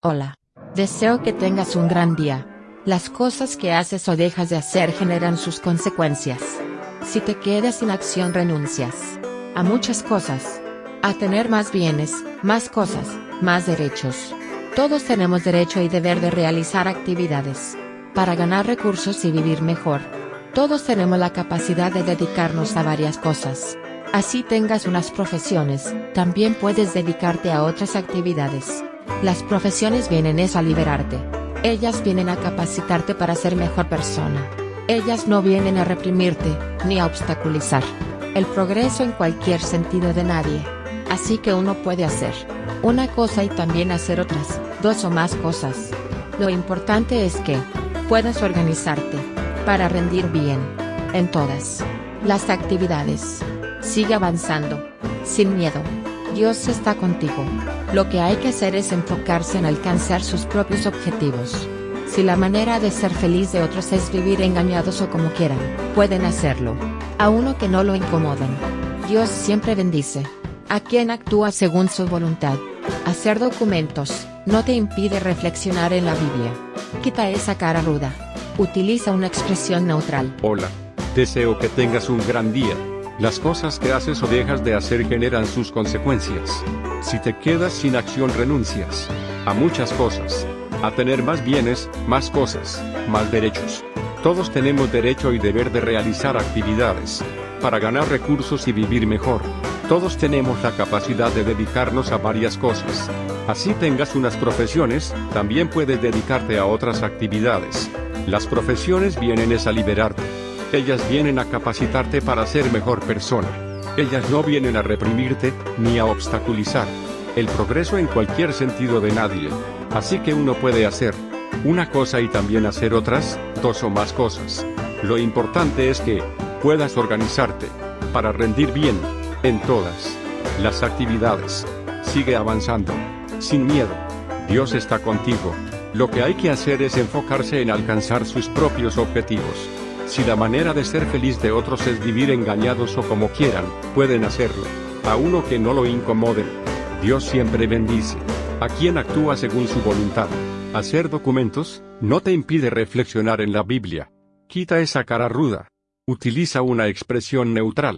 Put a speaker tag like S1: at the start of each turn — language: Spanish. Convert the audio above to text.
S1: Hola. Deseo que tengas un gran día. Las cosas que haces o dejas de hacer generan sus consecuencias. Si te quedas sin acción renuncias a muchas cosas. A tener más bienes, más cosas, más derechos. Todos tenemos derecho y deber de realizar actividades. Para ganar recursos y vivir mejor. Todos tenemos la capacidad de dedicarnos a varias cosas. Así tengas unas profesiones, también puedes dedicarte a otras actividades. Las profesiones vienen es a liberarte. Ellas vienen a capacitarte para ser mejor persona. Ellas no vienen a reprimirte, ni a obstaculizar el progreso en cualquier sentido de nadie. Así que uno puede hacer una cosa y también hacer otras, dos o más cosas. Lo importante es que puedas organizarte para rendir bien en todas las actividades. Sigue avanzando, sin miedo. Dios está contigo. Lo que hay que hacer es enfocarse en alcanzar sus propios objetivos. Si la manera de ser feliz de otros es vivir engañados o como quieran, pueden hacerlo. A uno que no lo incomoden. Dios siempre bendice. A quien actúa según su voluntad. Hacer documentos, no te impide reflexionar en la Biblia. Quita esa cara ruda. Utiliza una expresión neutral.
S2: Hola. Deseo que tengas un gran día. Las cosas que haces o dejas de hacer generan sus consecuencias. Si te quedas sin acción renuncias a muchas cosas. A tener más bienes, más cosas, más derechos. Todos tenemos derecho y deber de realizar actividades para ganar recursos y vivir mejor. Todos tenemos la capacidad de dedicarnos a varias cosas. Así tengas unas profesiones, también puedes dedicarte a otras actividades. Las profesiones vienen es a liberarte. Ellas vienen a capacitarte para ser mejor persona. Ellas no vienen a reprimirte, ni a obstaculizar el progreso en cualquier sentido de nadie. Así que uno puede hacer una cosa y también hacer otras, dos o más cosas. Lo importante es que puedas organizarte para rendir bien en todas las actividades. Sigue avanzando, sin miedo. Dios está contigo. Lo que hay que hacer es enfocarse en alcanzar sus propios objetivos. Si la manera de ser feliz de otros es vivir engañados o como quieran, pueden hacerlo. A uno que no lo incomoden. Dios siempre bendice. A quien actúa según su voluntad. Hacer documentos, no te impide reflexionar en la Biblia. Quita esa cara ruda. Utiliza una expresión neutral.